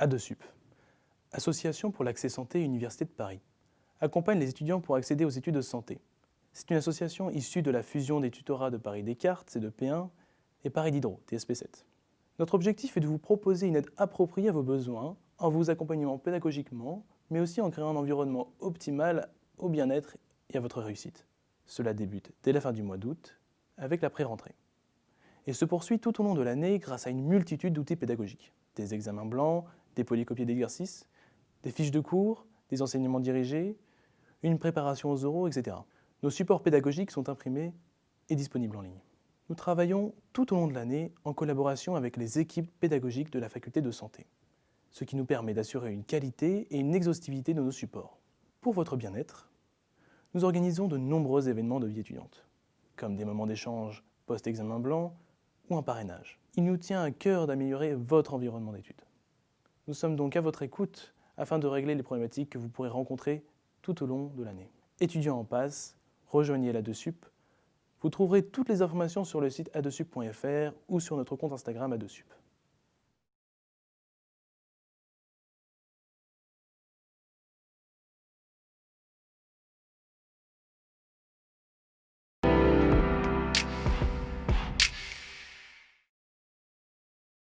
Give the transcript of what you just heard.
ADESUP, Association pour l'accès santé Université de Paris, accompagne les étudiants pour accéder aux études de santé. C'est une association issue de la fusion des tutorats de Paris Descartes, C2P1, et Paris Diderot, TSP7. Notre objectif est de vous proposer une aide appropriée à vos besoins, en vous accompagnant pédagogiquement, mais aussi en créant un environnement optimal au bien-être et à votre réussite. Cela débute dès la fin du mois d'août, avec la pré-rentrée et se poursuit tout au long de l'année grâce à une multitude d'outils pédagogiques. Des examens blancs, des polycopiés d'exercices, des fiches de cours, des enseignements dirigés, une préparation aux oraux, etc. Nos supports pédagogiques sont imprimés et disponibles en ligne. Nous travaillons tout au long de l'année en collaboration avec les équipes pédagogiques de la faculté de santé, ce qui nous permet d'assurer une qualité et une exhaustivité de nos supports. Pour votre bien-être, nous organisons de nombreux événements de vie étudiante, comme des moments d'échange post-examen blanc, ou un parrainage. Il nous tient à cœur d'améliorer votre environnement d'études. Nous sommes donc à votre écoute afin de régler les problématiques que vous pourrez rencontrer tout au long de l'année. Étudiants en passe, rejoignez l'ADESUP. Vous trouverez toutes les informations sur le site adesup.fr ou sur notre compte Instagram ADESUP.